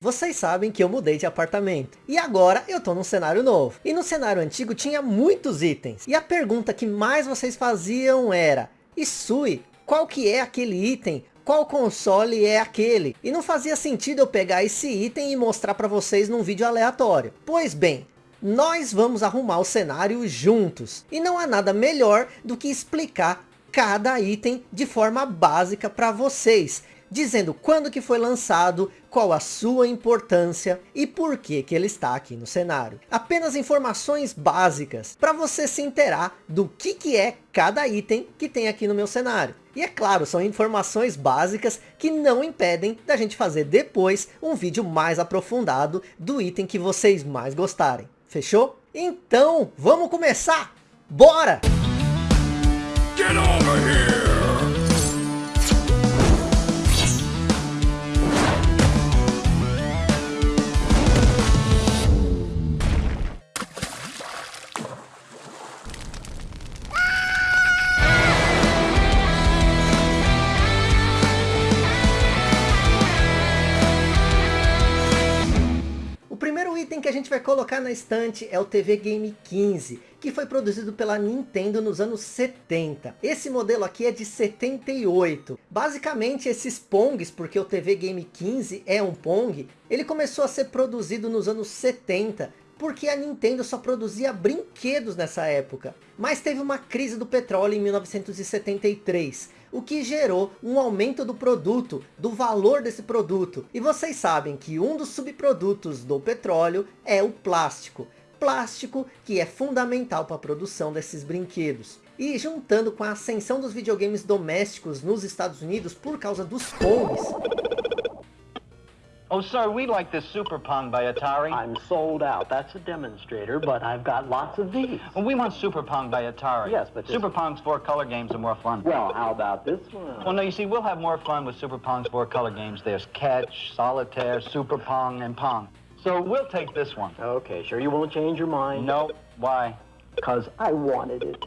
Vocês sabem que eu mudei de apartamento. E agora eu tô num cenário novo. E no cenário antigo tinha muitos itens. E a pergunta que mais vocês faziam era... Isui, qual que é aquele item? Qual console é aquele? E não fazia sentido eu pegar esse item e mostrar para vocês num vídeo aleatório. Pois bem, nós vamos arrumar o cenário juntos. E não há nada melhor do que explicar cada item de forma básica para vocês dizendo quando que foi lançado, qual a sua importância e por que que ele está aqui no cenário. Apenas informações básicas para você se inteirar do que que é cada item que tem aqui no meu cenário. E é claro, são informações básicas que não impedem da gente fazer depois um vídeo mais aprofundado do item que vocês mais gostarem. Fechou? Então, vamos começar! Bora! Get over here! Colocar na estante é o TV Game 15, que foi produzido pela Nintendo nos anos 70. Esse modelo aqui é de 78. Basicamente esses Pongs, porque o TV Game 15 é um Pong, ele começou a ser produzido nos anos 70, porque a Nintendo só produzia brinquedos nessa época. Mas teve uma crise do petróleo em 1973, o que gerou um aumento do produto, do valor desse produto. E vocês sabem que um dos subprodutos do petróleo é o plástico. Plástico que é fundamental para a produção desses brinquedos. E juntando com a ascensão dos videogames domésticos nos Estados Unidos por causa dos Pongs, Oh, sir, we like this Super Pong by Atari. I'm sold out. That's a demonstrator, but I've got lots of these. Well, we want Super Pong by Atari. Yes, but... Super Pong's four color games are more fun. Well, how about this one? Well, no, you see, we'll have more fun with Super Pong's four color games. There's Catch, Solitaire, Super Pong, and Pong. So we'll take this one. Okay, sure you won't change your mind? No. Why? Because I wanted it.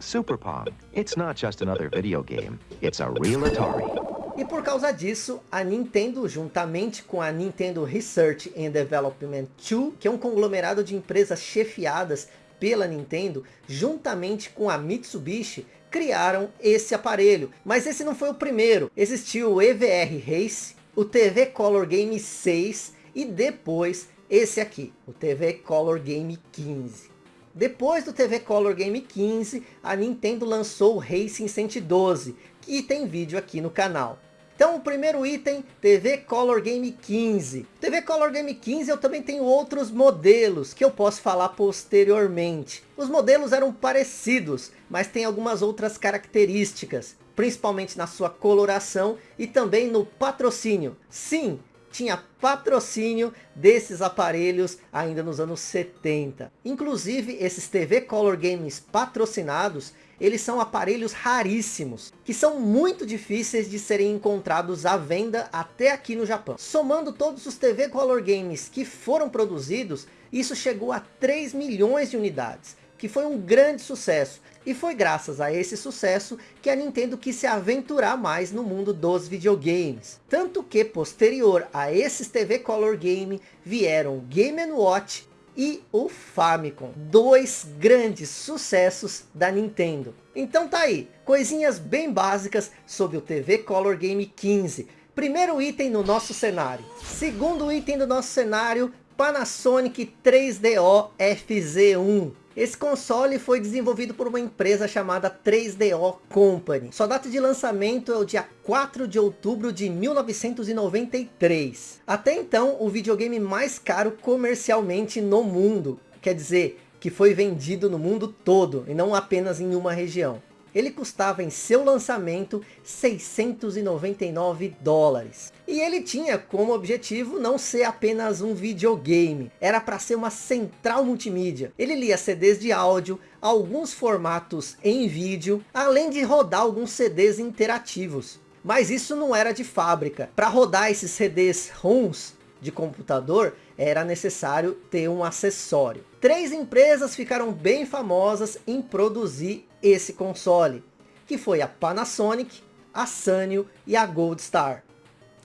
Super Pong. It's not just another video game. It's a real Atari. E por causa disso, a Nintendo, juntamente com a Nintendo Research and Development 2, que é um conglomerado de empresas chefiadas pela Nintendo, juntamente com a Mitsubishi, criaram esse aparelho. Mas esse não foi o primeiro. Existiu o EVR Race, o TV Color Game 6 e depois esse aqui, o TV Color Game 15. Depois do TV Color Game 15, a Nintendo lançou o Racing 112, que tem vídeo aqui no canal. Então o primeiro item, TV Color Game 15. TV Color Game 15 eu também tenho outros modelos que eu posso falar posteriormente. Os modelos eram parecidos, mas tem algumas outras características. Principalmente na sua coloração e também no patrocínio. Sim, tinha patrocínio desses aparelhos ainda nos anos 70. Inclusive esses TV Color Games patrocinados eles são aparelhos raríssimos, que são muito difíceis de serem encontrados à venda até aqui no Japão. Somando todos os TV Color Games que foram produzidos, isso chegou a 3 milhões de unidades, que foi um grande sucesso. E foi graças a esse sucesso que a Nintendo quis se aventurar mais no mundo dos videogames. Tanto que posterior a esses TV Color Game vieram Game Watch e o Famicom. Dois grandes sucessos da Nintendo. Então tá aí, coisinhas bem básicas sobre o TV Color Game 15. Primeiro item no nosso cenário. Segundo item do nosso cenário, Panasonic 3DO FZ1. Esse console foi desenvolvido por uma empresa chamada 3DO Company. Sua data de lançamento é o dia 4 de outubro de 1993. Até então, o videogame mais caro comercialmente no mundo. Quer dizer, que foi vendido no mundo todo e não apenas em uma região ele custava em seu lançamento 699 dólares. E ele tinha como objetivo não ser apenas um videogame, era para ser uma central multimídia. Ele lia CDs de áudio, alguns formatos em vídeo, além de rodar alguns CDs interativos. Mas isso não era de fábrica. Para rodar esses CDs ROMs de computador, era necessário ter um acessório. Três empresas ficaram bem famosas em produzir esse console, que foi a Panasonic, a Sanyo e a Gold Star,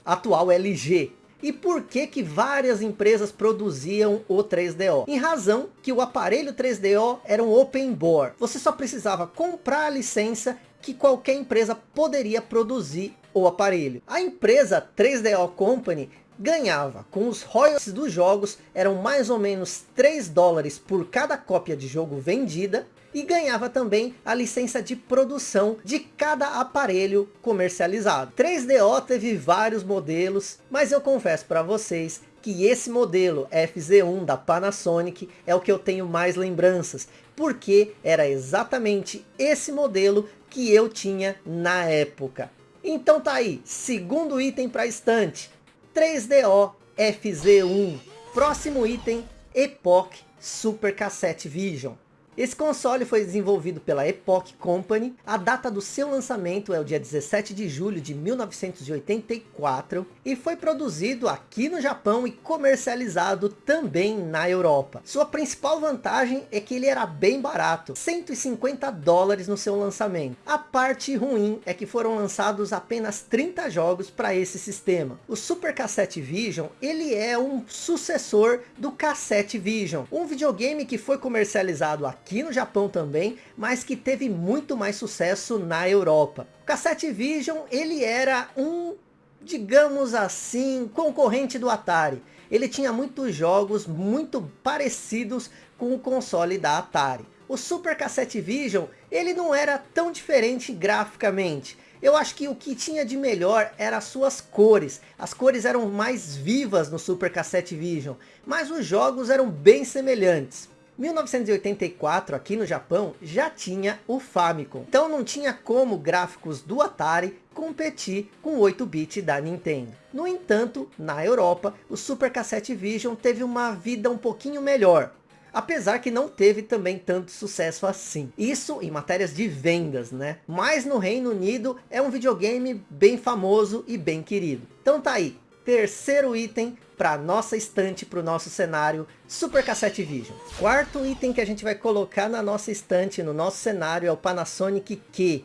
atual LG. E por que que várias empresas produziam o 3DO? Em razão que o aparelho 3DO era um open board. Você só precisava comprar a licença que qualquer empresa poderia produzir o aparelho. A empresa 3DO Company ganhava com os royalties dos jogos, eram mais ou menos 3 dólares por cada cópia de jogo vendida, e ganhava também a licença de produção de cada aparelho comercializado. 3DO teve vários modelos, mas eu confesso para vocês que esse modelo FZ1 da Panasonic é o que eu tenho mais lembranças, porque era exatamente esse modelo que eu tinha na época. Então tá aí, segundo item para estante, 3DO FZ1. Próximo item, Epoch Super Cassette Vision. Esse console foi desenvolvido pela Epoch Company. A data do seu lançamento é o dia 17 de julho de 1984 e foi produzido aqui no Japão e comercializado também na Europa. Sua principal vantagem é que ele era bem barato, 150 dólares no seu lançamento. A parte ruim é que foram lançados apenas 30 jogos para esse sistema. O Super Cassette Vision, ele é um sucessor do Cassette Vision, um videogame que foi comercializado aqui aqui no Japão também, mas que teve muito mais sucesso na Europa. O Cassette Vision, ele era um, digamos assim, concorrente do Atari. Ele tinha muitos jogos muito parecidos com o console da Atari. O Super Cassette Vision, ele não era tão diferente graficamente. Eu acho que o que tinha de melhor era as suas cores. As cores eram mais vivas no Super Cassette Vision, mas os jogos eram bem semelhantes. 1984, aqui no Japão, já tinha o Famicom. Então não tinha como gráficos do Atari competir com o 8-bit da Nintendo. No entanto, na Europa, o Super Cassette Vision teve uma vida um pouquinho melhor. Apesar que não teve também tanto sucesso assim. Isso em matérias de vendas, né? Mas no Reino Unido é um videogame bem famoso e bem querido. Então tá aí, terceiro item para nossa estante, para o nosso cenário Super Cassette Vision. Quarto item que a gente vai colocar na nossa estante, no nosso cenário, é o Panasonic Q.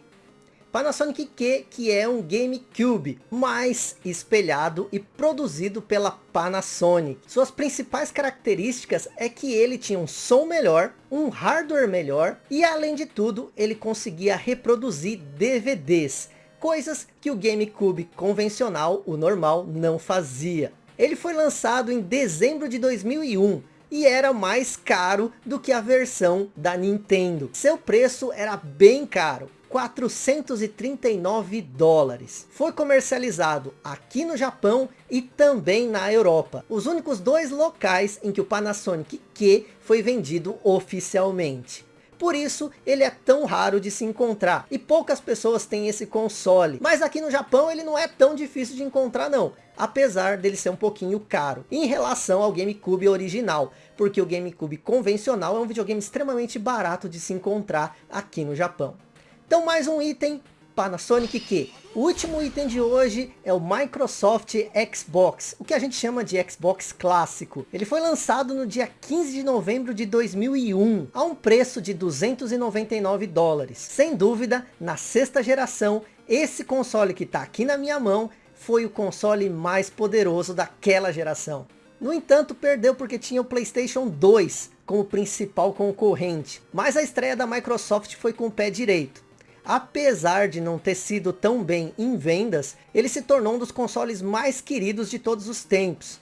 Panasonic Q, que é um GameCube, mais espelhado e produzido pela Panasonic. Suas principais características é que ele tinha um som melhor, um hardware melhor e além de tudo, ele conseguia reproduzir DVDs coisas que o GameCube convencional, o normal, não fazia. Ele foi lançado em dezembro de 2001 e era mais caro do que a versão da Nintendo. Seu preço era bem caro, 439 dólares. Foi comercializado aqui no Japão e também na Europa. Os únicos dois locais em que o Panasonic Q foi vendido oficialmente. Por isso, ele é tão raro de se encontrar. E poucas pessoas têm esse console. Mas aqui no Japão, ele não é tão difícil de encontrar não. Apesar dele ser um pouquinho caro. Em relação ao GameCube original. Porque o GameCube convencional é um videogame extremamente barato de se encontrar aqui no Japão. Então mais um item Panasonic que o último item de hoje é o Microsoft Xbox, o que a gente chama de Xbox clássico. Ele foi lançado no dia 15 de novembro de 2001, a um preço de 299 dólares. Sem dúvida, na sexta geração, esse console que está aqui na minha mão, foi o console mais poderoso daquela geração. No entanto, perdeu porque tinha o Playstation 2 como principal concorrente. Mas a estreia da Microsoft foi com o pé direito apesar de não ter sido tão bem em vendas, ele se tornou um dos consoles mais queridos de todos os tempos.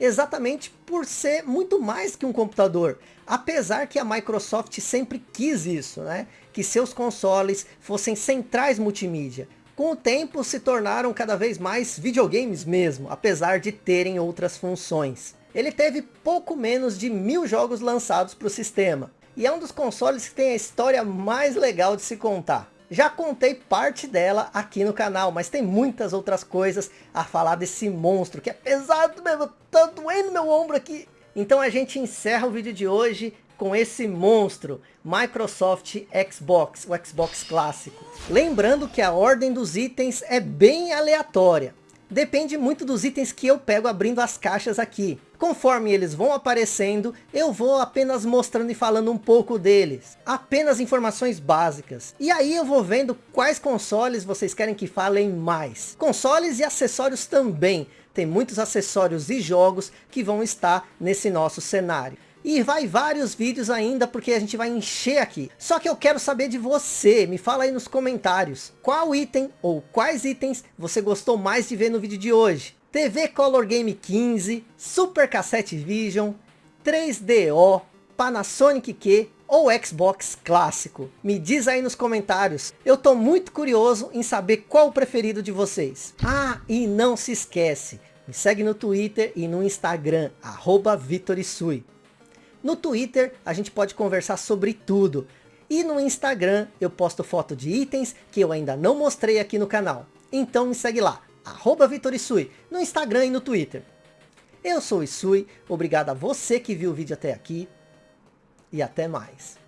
Exatamente por ser muito mais que um computador. Apesar que a Microsoft sempre quis isso, né? Que seus consoles fossem centrais multimídia. Com o tempo se tornaram cada vez mais videogames mesmo, apesar de terem outras funções. Ele teve pouco menos de mil jogos lançados para o sistema. E é um dos consoles que tem a história mais legal de se contar. Já contei parte dela aqui no canal, mas tem muitas outras coisas a falar desse monstro, que é pesado mesmo, tá doendo meu ombro aqui. Então a gente encerra o vídeo de hoje com esse monstro, Microsoft Xbox, o Xbox clássico. Lembrando que a ordem dos itens é bem aleatória depende muito dos itens que eu pego abrindo as caixas aqui. Conforme eles vão aparecendo, eu vou apenas mostrando e falando um pouco deles. Apenas informações básicas. E aí eu vou vendo quais consoles vocês querem que falem mais. Consoles e acessórios também. tem muitos acessórios e jogos que vão estar nesse nosso cenário. E vai vários vídeos ainda, porque a gente vai encher aqui. Só que eu quero saber de você, me fala aí nos comentários. Qual item ou quais itens você gostou mais de ver no vídeo de hoje? TV Color Game 15, Super Cassette Vision, 3DO, Panasonic Q ou Xbox clássico? Me diz aí nos comentários. Eu tô muito curioso em saber qual o preferido de vocês. Ah, e não se esquece, me segue no Twitter e no Instagram, arroba Vitorisui. No Twitter a gente pode conversar sobre tudo. E no Instagram eu posto foto de itens que eu ainda não mostrei aqui no canal. Então me segue lá, arroba Vitorisui, no Instagram e no Twitter. Eu sou o Isui, obrigado a você que viu o vídeo até aqui. E até mais.